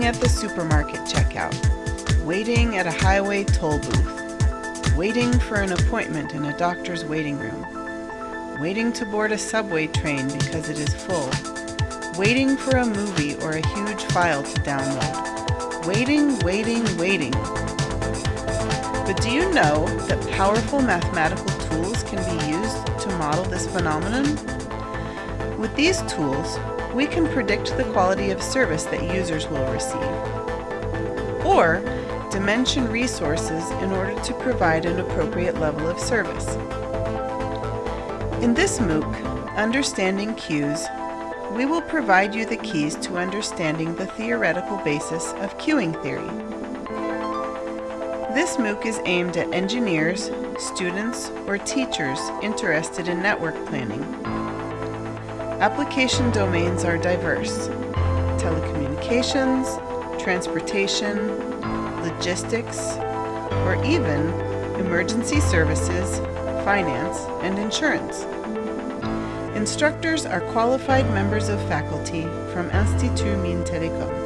supermarket checkout, waiting at a highway toll booth, waiting for an appointment in a doctor's waiting room, waiting to board a subway train because it is full, waiting for a movie or a huge file to download. Waiting, waiting, waiting. But do you know that powerful mathematical tools can be used to model this phenomenon? With these tools, we can predict the quality of service that users will receive, or dimension resources in order to provide an appropriate level of service. In this MOOC, Understanding Queues, we will provide you the keys to understanding the theoretical basis of queuing theory. This MOOC is aimed at engineers, students, or teachers interested in network planning. Application domains are diverse. Telecommunications, transportation, logistics, or even emergency services, finance, and insurance. Instructors are qualified members of faculty from Institut Mines Telecom.